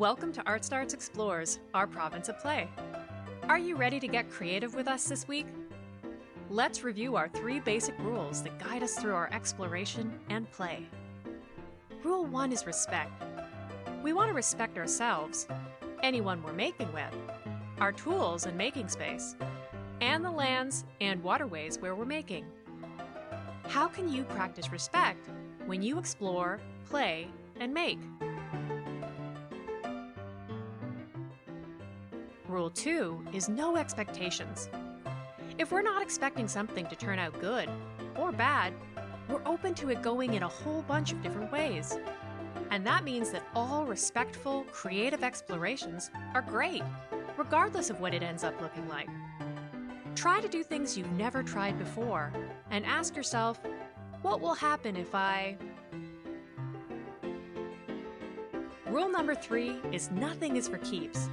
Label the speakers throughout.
Speaker 1: Welcome to Art Starts Explores, our province of play. Are you ready to get creative with us this week? Let's review our three basic rules that guide us through our exploration and play. Rule 1 is respect. We want to respect ourselves, anyone we're making with, our tools and making space, and the lands and waterways where we're making. How can you practice respect when you explore, play, and make? Rule 2 is no expectations. If we're not expecting something to turn out good or bad, we're open to it going in a whole bunch of different ways. And that means that all respectful, creative explorations are great, regardless of what it ends up looking like. Try to do things you've never tried before and ask yourself, what will happen if I... Rule number three is nothing is for keeps.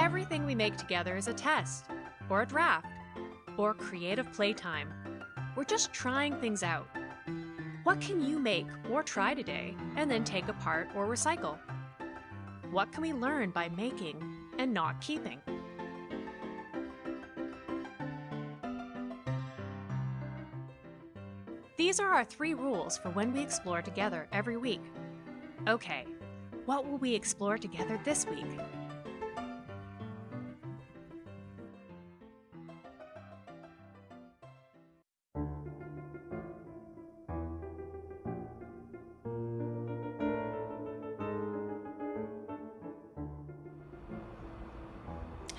Speaker 1: Everything we make together is a test, or a draft, or creative playtime. We're just trying things out. What can you make or try today and then take apart or recycle? What can we learn by making and not keeping? These are our three rules for when we explore together every week. Okay, what will we explore together this week?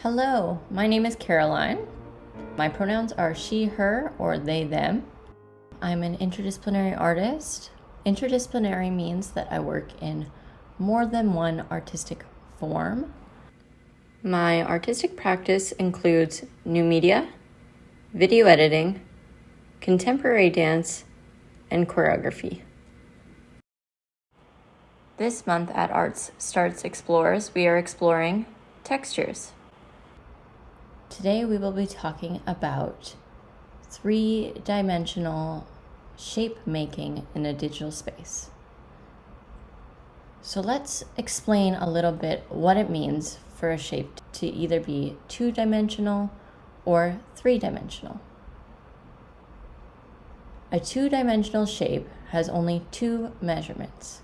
Speaker 2: Hello, my name is Caroline. My pronouns are she, her, or they, them. I'm an interdisciplinary artist. Interdisciplinary means that I work in more than one artistic form. My artistic practice includes new media, video editing, contemporary dance, and choreography. This month at Arts Starts Explores, we are exploring textures. Today we will be talking about three dimensional shape making in a digital space. So let's explain a little bit what it means for a shape to either be two dimensional or three dimensional. A two dimensional shape has only two measurements.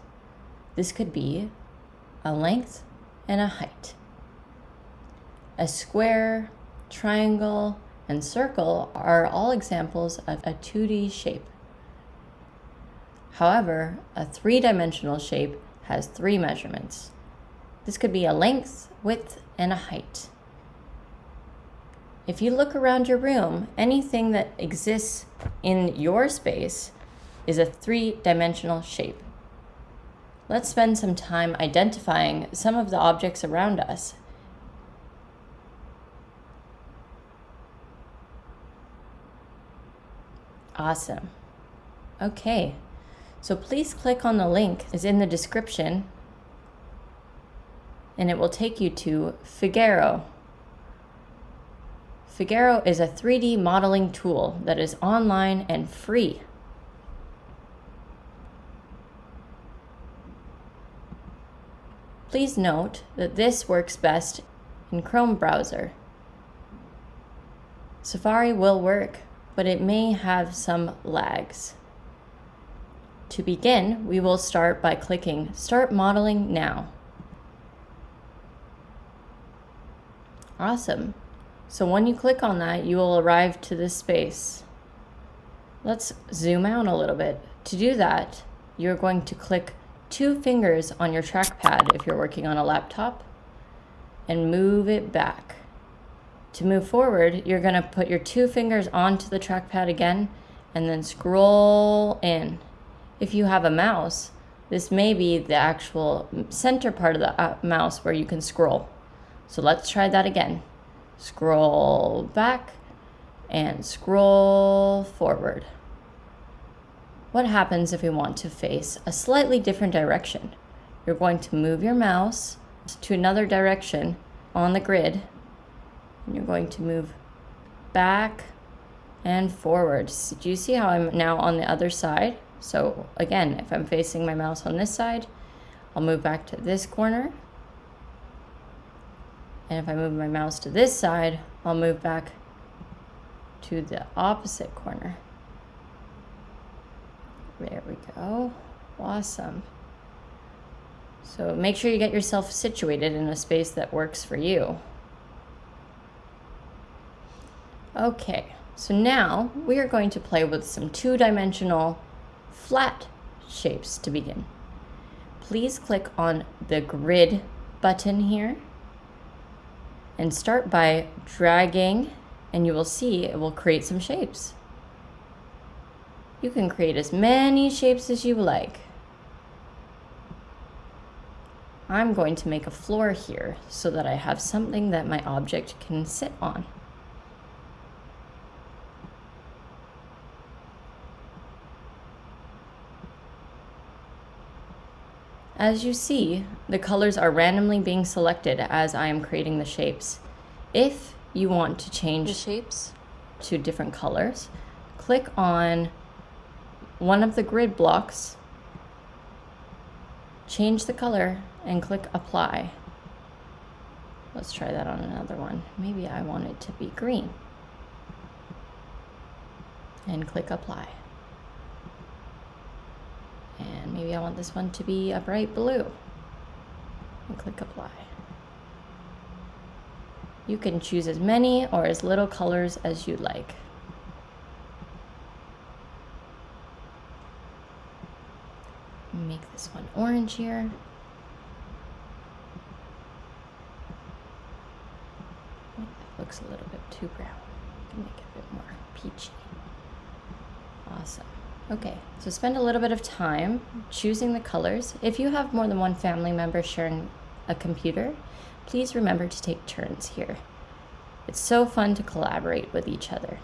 Speaker 2: This could be a length and a height. A square, triangle, and circle are all examples of a 2D shape. However, a three-dimensional shape has three measurements. This could be a length, width, and a height. If you look around your room, anything that exists in your space is a three-dimensional shape. Let's spend some time identifying some of the objects around us Awesome. Okay, so please click on the link is in the description and it will take you to Figuro. Figuro is a 3D modeling tool that is online and free. Please note that this works best in Chrome browser. Safari will work, but it may have some lags. To begin, we will start by clicking Start Modeling Now. Awesome. So when you click on that, you will arrive to this space. Let's zoom out a little bit. To do that, you're going to click two fingers on your trackpad if you're working on a laptop and move it back. To move forward, you're going to put your two fingers onto the trackpad again and then scroll in. If you have a mouse, this may be the actual center part of the uh, mouse where you can scroll. So let's try that again. Scroll back and scroll forward. What happens if we want to face a slightly different direction? You're going to move your mouse to another direction on the grid and you're going to move back and forward. Do you see how I'm now on the other side? So again, if I'm facing my mouse on this side, I'll move back to this corner And if I move my mouse to this side, I'll move back to the opposite corner. There we go. Awesome. So make sure you get yourself situated in a space that works for you. Okay, so now we are going to play with some two-dimensional flat shapes to begin. Please click on the grid button here and start by dragging and you will see it will create some shapes. You can create as many shapes as you like. I'm going to make a floor here so that I have something that my object can sit on. As you see, the colors are randomly being selected as I am creating the shapes. If you want to change the shapes to different colors, click on one of the grid blocks, change the color, and click apply. Let's try that on another one. Maybe I want it to be green. And click apply. And maybe I want this one to be a bright blue. And click apply. You can choose as many or as little colors as you like. Make this one orange here. That looks a little bit too brown. Make it a bit more peachy. Awesome. Okay, so spend a little bit of time choosing the colors. If you have more than one family member sharing a computer, please remember to take turns here. It's so fun to collaborate with each other.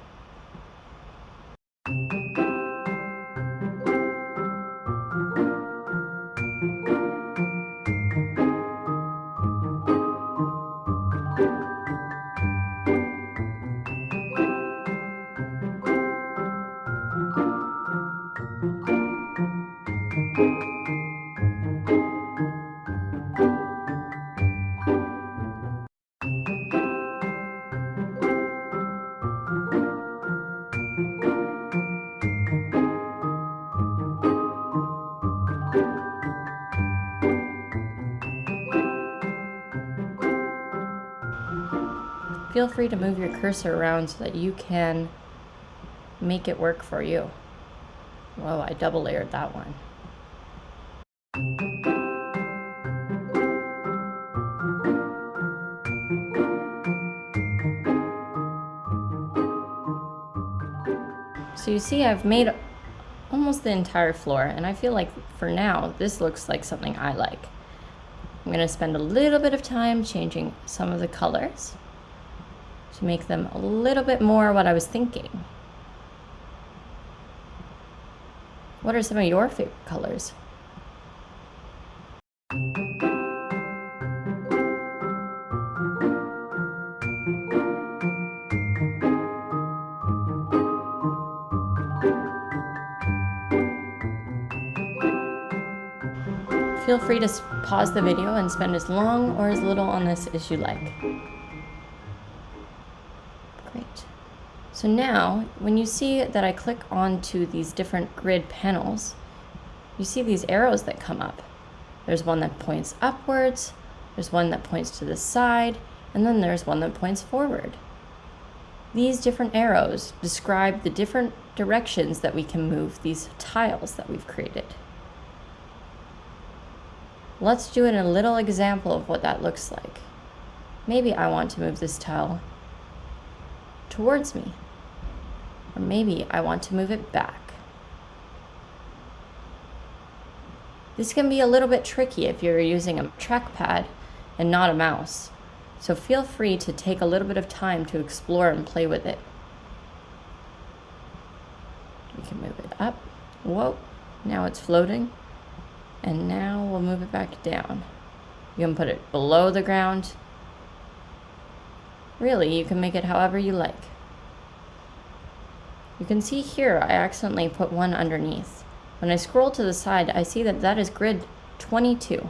Speaker 2: Feel free to move your cursor around so that you can make it work for you. Whoa, I double layered that one. So you see I've made almost the entire floor and I feel like for now this looks like something I like. I'm going to spend a little bit of time changing some of the colors to make them a little bit more what I was thinking. What are some of your favorite colors? Feel free to pause the video and spend as long or as little on this as you like. So now, when you see that I click onto these different grid panels, you see these arrows that come up. There's one that points upwards, there's one that points to the side, and then there's one that points forward. These different arrows describe the different directions that we can move these tiles that we've created. Let's do in a little example of what that looks like. Maybe I want to move this tile towards me. Or maybe I want to move it back. This can be a little bit tricky if you're using a trackpad and not a mouse. So feel free to take a little bit of time to explore and play with it. We can move it up. Whoa, now it's floating. And now we'll move it back down. You can put it below the ground. Really, you can make it however you like. You can see here I accidentally put one underneath. When I scroll to the side, I see that that is grid 22.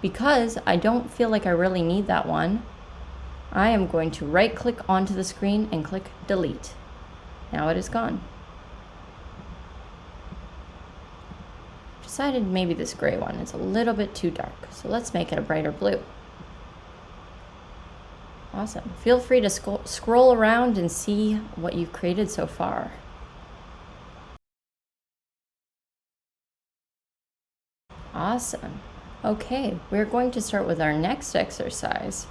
Speaker 2: Because I don't feel like I really need that one, I am going to right click onto the screen and click delete. Now it is gone. Decided maybe this gray one is a little bit too dark, so let's make it a brighter blue. Awesome. Feel free to sc scroll around and see what you've created so far. Awesome. Okay, we're going to start with our next exercise,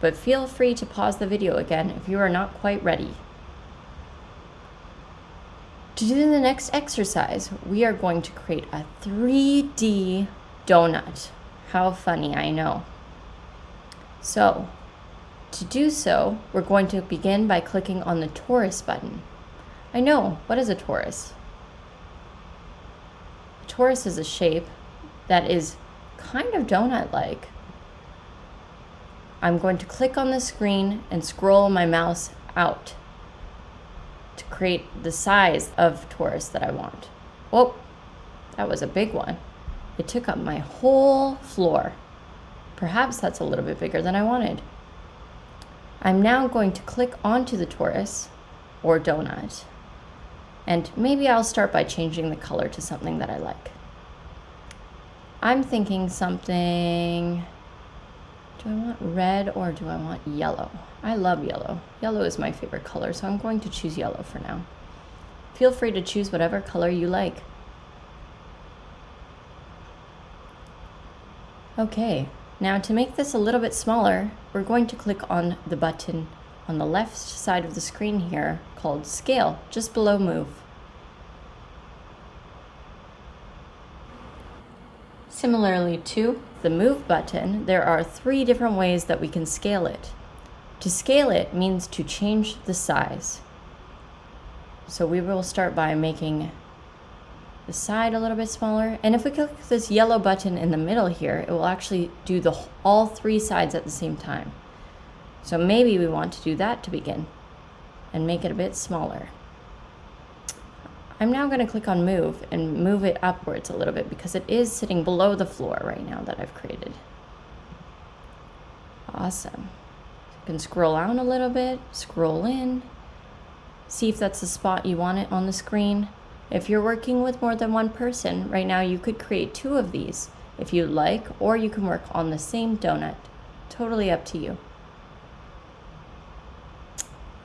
Speaker 2: but feel free to pause the video again if you are not quite ready. To do the next exercise, we are going to create a 3D donut. How funny, I know. So, to do so, we're going to begin by clicking on the torus button. I know, what is a torus? A torus is a shape that is kind of donut-like. I'm going to click on the screen and scroll my mouse out to create the size of torus that I want. Oh, that was a big one. It took up my whole floor. Perhaps that's a little bit bigger than I wanted. I'm now going to click onto the torus or donut. And maybe I'll start by changing the color to something that I like. I'm thinking something, do I want red or do I want yellow? I love yellow. Yellow is my favorite color, so I'm going to choose yellow for now. Feel free to choose whatever color you like. Okay, now to make this a little bit smaller, we're going to click on the button on the left side of the screen here called Scale, just below Move. Similarly to the Move button, there are three different ways that we can scale it. To scale it means to change the size. So we will start by making the side a little bit smaller. And if we click this yellow button in the middle here, it will actually do the all three sides at the same time. So maybe we want to do that to begin and make it a bit smaller. I'm now going to click on move and move it upwards a little bit because it is sitting below the floor right now that I've created. Awesome. You can scroll out a little bit, scroll in, see if that's the spot you want it on the screen. If you're working with more than one person, right now you could create two of these if you'd like, or you can work on the same donut. Totally up to you.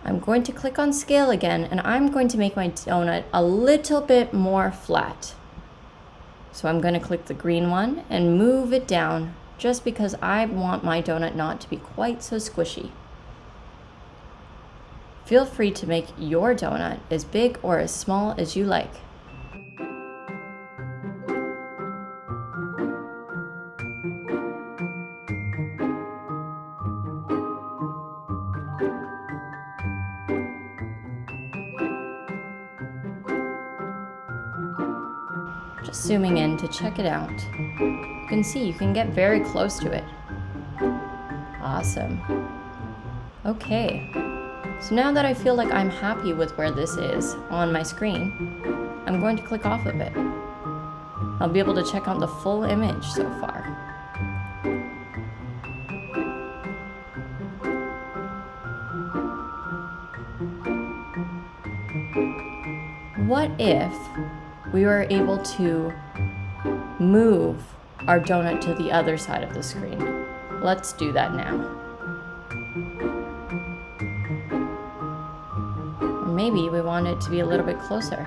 Speaker 2: I'm going to click on scale again and I'm going to make my donut a little bit more flat. So I'm going to click the green one and move it down just because I want my donut not to be quite so squishy. Feel free to make your donut as big or as small as you like. Just zooming in to check it out. You can see you can get very close to it. Awesome. Okay, so now that I feel like I'm happy with where this is on my screen, I'm going to click off of it. I'll be able to check out the full image so far. What if we were able to move our donut to the other side of the screen? Let's do that now. Maybe we want it to be a little bit closer.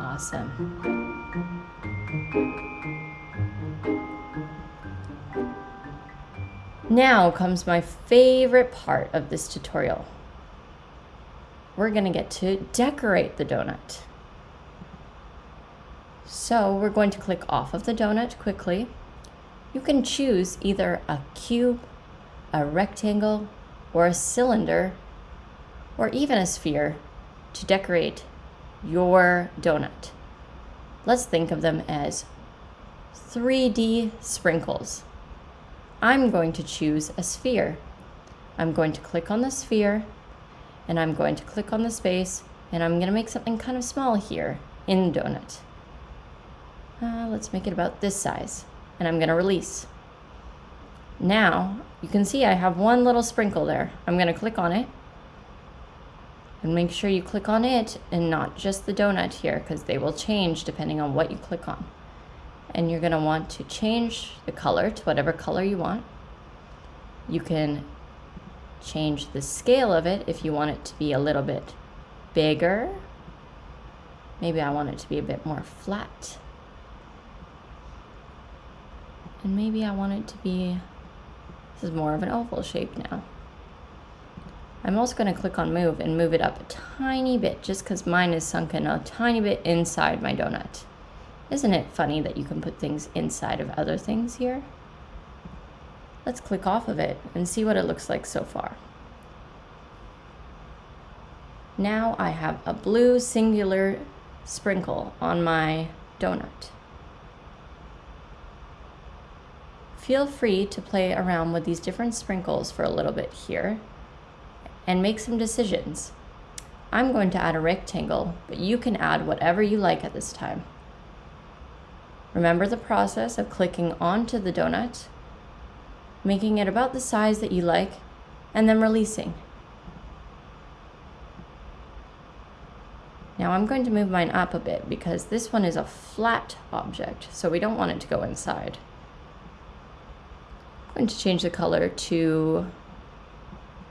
Speaker 2: Awesome. Now comes my favorite part of this tutorial. We're going to get to decorate the donut. So we're going to click off of the donut quickly. You can choose either a cube a rectangle, or a cylinder, or even a sphere to decorate your donut. Let's think of them as 3D sprinkles. I'm going to choose a sphere. I'm going to click on the sphere and I'm going to click on the space and I'm going to make something kind of small here in the donut. Uh, let's make it about this size. and I'm gonna release. Now, you can see I have one little sprinkle there. I'm gonna click on it and make sure you click on it and not just the donut here because they will change depending on what you click on. And you're gonna want to change the color to whatever color you want. You can change the scale of it if you want it to be a little bit bigger. Maybe I want it to be a bit more flat. And maybe I want it to be, is more of an oval shape now. I'm also going to click on move and move it up a tiny bit just because mine is sunken a tiny bit inside my donut. Isn't it funny that you can put things inside of other things here? Let's click off of it and see what it looks like so far. Now I have a blue singular sprinkle on my donut. Feel free to play around with these different sprinkles for a little bit here and make some decisions. I'm going to add a rectangle, but you can add whatever you like at this time. Remember the process of clicking onto the donut, making it about the size that you like, and then releasing. Now I'm going to move mine up a bit because this one is a flat object, so we don't want it to go inside. I'm going to change the color to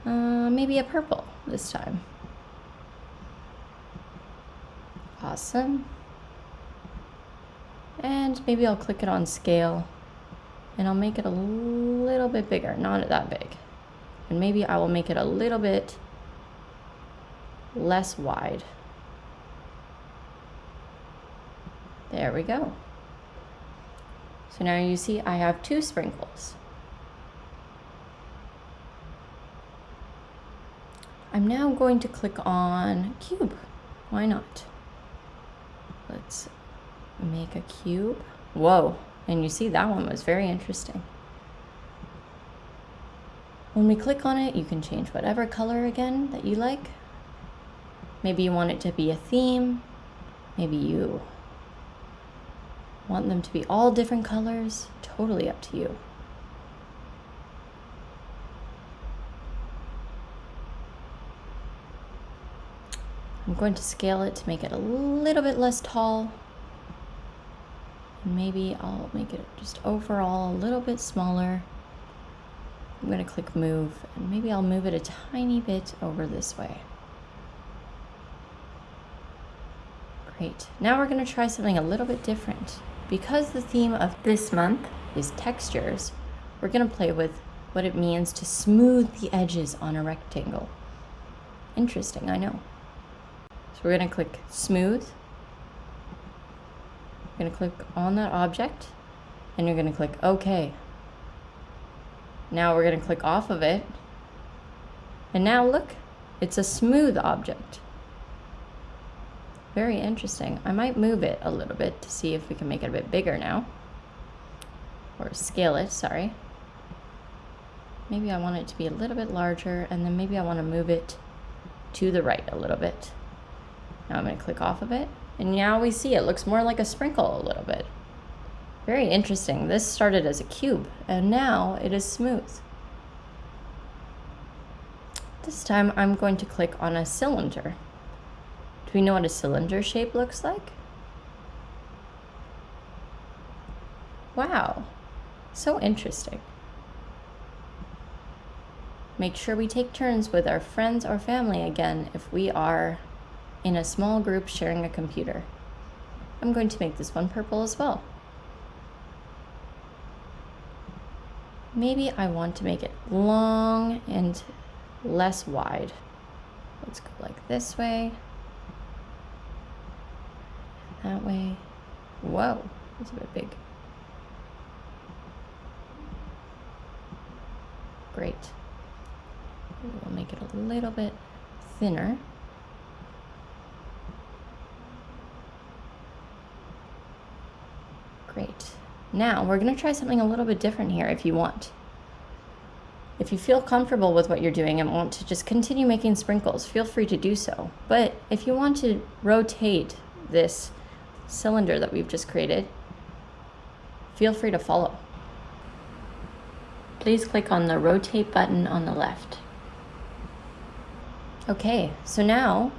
Speaker 2: uh, maybe a purple this time. Awesome. And maybe I'll click it on scale and I'll make it a little bit bigger, not that big. And maybe I will make it a little bit less wide. There we go. So now you see I have two sprinkles. I'm now going to click on cube. Why not? Let's make a cube. Whoa, and you see that one was very interesting. When we click on it, you can change whatever color again that you like. Maybe you want it to be a theme. Maybe you want them to be all different colors. Totally up to you. I'm going to scale it to make it a little bit less tall. Maybe I'll make it just overall a little bit smaller. I'm going to click move and maybe I'll move it a tiny bit over this way. Great. Now we're going to try something a little bit different. Because the theme of this month is textures, we're going to play with what it means to smooth the edges on a rectangle. Interesting, I know. So we're going to click smooth. You're going to click on that object and you're going to click OK. Now we're going to click off of it. And now look, it's a smooth object. Very interesting. I might move it a little bit to see if we can make it a bit bigger now. Or scale it, sorry. Maybe I want it to be a little bit larger and then maybe I want to move it to the right a little bit. Now I'm going to click off of it. And now we see it looks more like a sprinkle a little bit. Very interesting. This started as a cube and now it is smooth. This time I'm going to click on a cylinder. Do we know what a cylinder shape looks like? Wow, so interesting. Make sure we take turns with our friends or family again if we are in a small group sharing a computer. I'm going to make this one purple as well. Maybe I want to make it long and less wide. Let's go like this way. That way. Whoa, that's a bit big. Great. We'll make it a little bit thinner. Great. Now we're going to try something a little bit different here if you want. If you feel comfortable with what you're doing and want to just continue making sprinkles, feel free to do so. But if you want to rotate this cylinder that we've just created, feel free to follow. Please click on the rotate button on the left. Okay, so now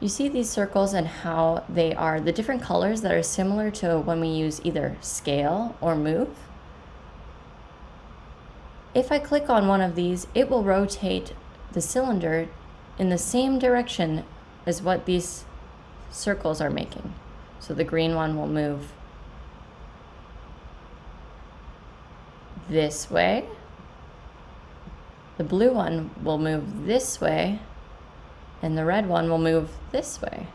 Speaker 2: you see these circles and how they are the different colors that are similar to when we use either scale or move. If I click on one of these, it will rotate the cylinder in the same direction as what these circles are making. So the green one will move this way. The blue one will move this way. And the red one will move this way.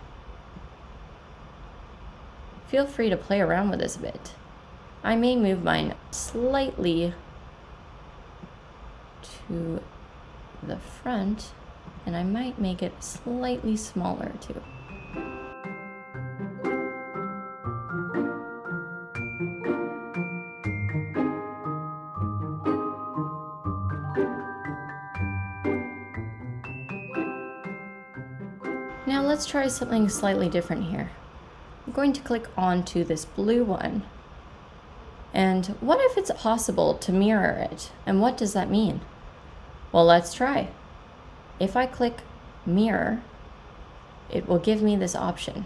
Speaker 2: Feel free to play around with this a bit. I may move mine slightly to the front and I might make it slightly smaller too. Now let's try something slightly different here. I'm going to click onto this blue one. And what if it's possible to mirror it? And what does that mean? Well, let's try. If I click mirror, it will give me this option.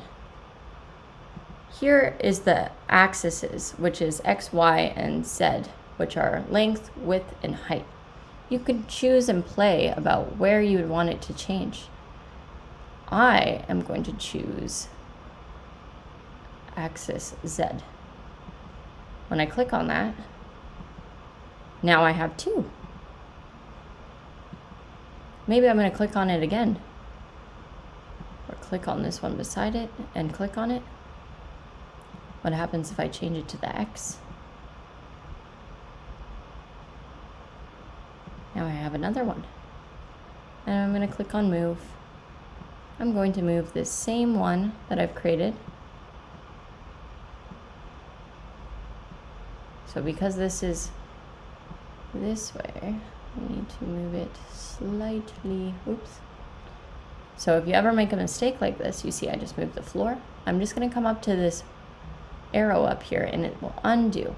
Speaker 2: Here is the axes, which is X, Y, and Z, which are length, width, and height. You can choose and play about where you would want it to change. I am going to choose axis Z. When I click on that, now I have two. Maybe I'm going to click on it again. Or click on this one beside it and click on it. What happens if I change it to the X? Now I have another one. And I'm going to click on move. I'm going to move this same one that I've created. So because this is this way, we need to move it slightly, oops. So if you ever make a mistake like this, you see I just moved the floor. I'm just gonna come up to this arrow up here and it will undo.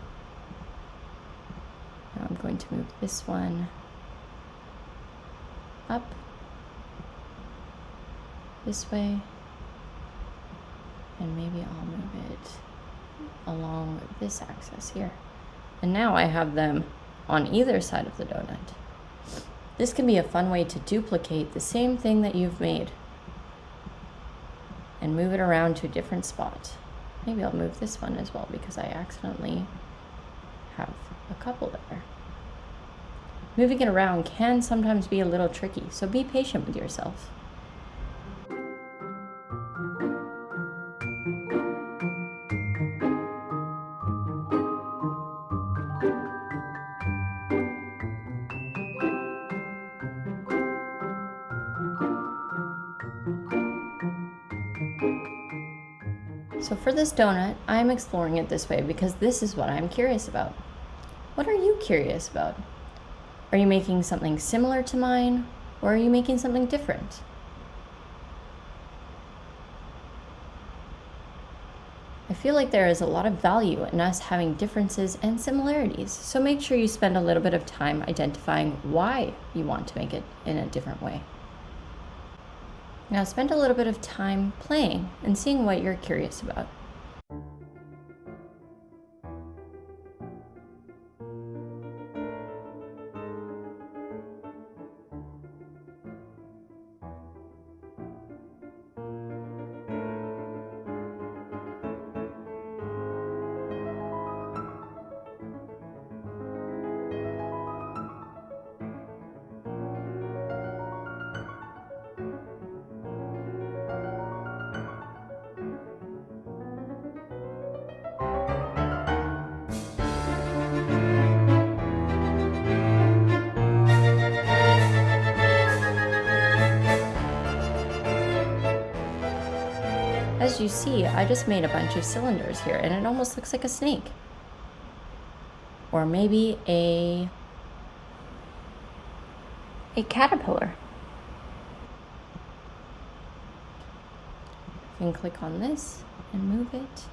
Speaker 2: Now I'm going to move this one up this way and maybe I'll move it along this axis here. And now I have them on either side of the donut. This can be a fun way to duplicate the same thing that you've made and move it around to a different spot. Maybe I'll move this one as well because I accidentally have a couple there. Moving it around can sometimes be a little tricky, so be patient with yourself. For this donut, I'm exploring it this way because this is what I'm curious about. What are you curious about? Are you making something similar to mine or are you making something different? I feel like there is a lot of value in us having differences and similarities, so make sure you spend a little bit of time identifying why you want to make it in a different way. Now spend a little bit of time playing and seeing what you're curious about. As you see, I just made a bunch of cylinders here and it almost looks like a snake. Or maybe a a caterpillar. You can click on this and move it.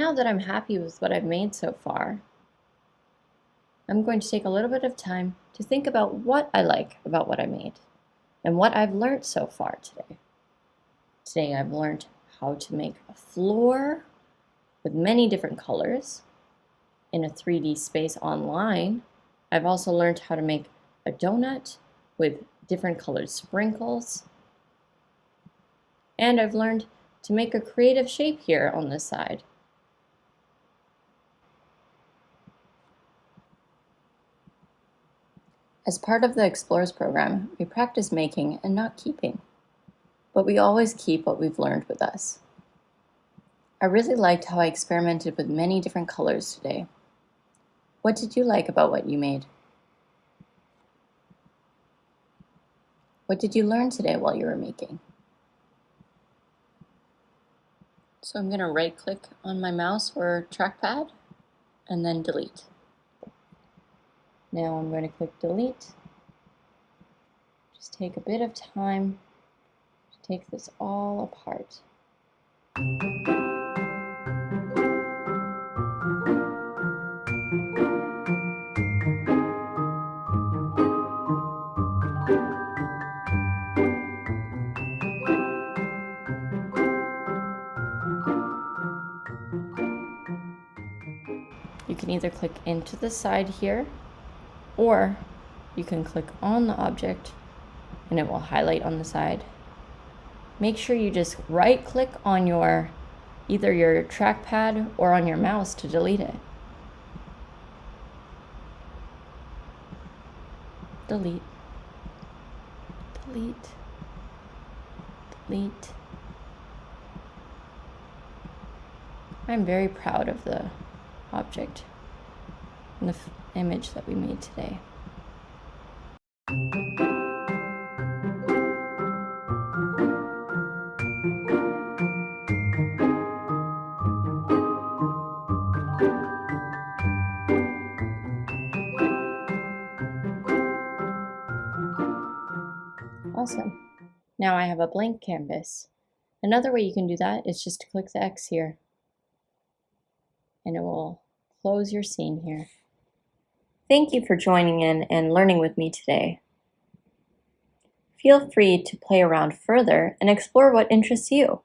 Speaker 2: Now that I'm happy with what I've made so far, I'm going to take a little bit of time to think about what I like about what I made and what I've learned so far today. Today I've learned how to make a floor with many different colors in a 3D space online. I've also learned how to make a donut with different colored sprinkles. And I've learned to make a creative shape here on this side. As part of the Explorers program, we practice making and not keeping, but we always keep what we've learned with us. I really liked how I experimented with many different colors today. What did you like about what you made? What did you learn today while you were making? So I'm going to right click on my mouse or trackpad and then delete. Now I'm going to click delete. Just take a bit of time to take this all apart. You can either click into the side here or you can click on the object and it will highlight on the side. Make sure you just right click on your either your trackpad or on your mouse to delete it. Delete. Delete. Delete. I'm very proud of the object and the image that we made today. Awesome. Now I have a blank canvas. Another way you can do that is just to click the X here. And it will close your scene here. Thank you for joining in and learning with me today. Feel free to play around further and explore what interests you.